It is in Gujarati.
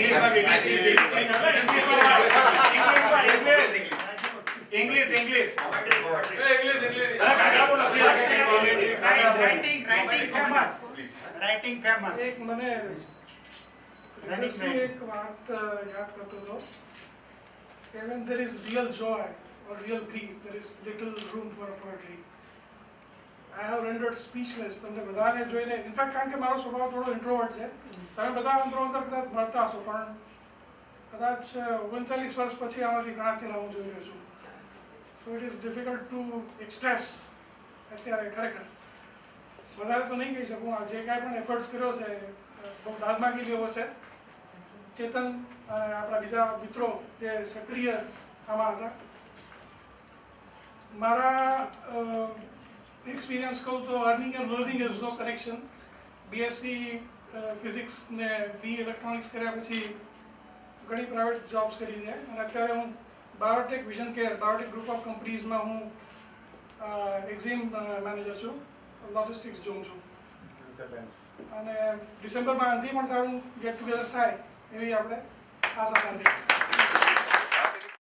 English, English. English, English. Writing, writing famous. Writing famous. एक मने रणिश्री एक बात याद Even there is real joy or real grief, there is little room for poetry. I have rendered speechless તમને બધાને જોઈને ઇનફેક્ટ કારણ કે મારો સ્વભાવ થોડો ઇન્ટ્રોવર્ટ છે. તમે બધા અંતરો અંતર કદાચ મળતા હશો, પણ કદાચ ઓગણચાલીસ વર્ષ પછી આમાંથી ઘણા ચહેરા હું જોઈ રહ્યો છું. So it is difficult to express અત્યારે ખરેખર. વધારે તો નહીં કહી શકું. આ જે કાંઈ પણ એફર્ટ્સ કર્યો છે બહુ દાદમાગી લેવો છે. ચેતન અને આપણા બીજા મિત્રો જે સક્રિય આમાં હતા. મારા એક્સપિરિયન્સ કહું તો earning and learning is no connection BSc physics ને બી ઇલેક્ટ્રોનિક્સ કર્યા પછી ઘણી પ્રાઇવેટ જોબ્સ કરી છે. અને અત્યારે હું biotech vision care biotech group of કંપનીઝમાં હું એક્ઝિમ મેનેજર છું. લોજિસ્ટિક્સ જોઉં છું. અને ડિસેમ્બરમાં અંતિમ પણ સારું ગેટ ટુગેધર થાય એવી આપણે આશા રાખીએ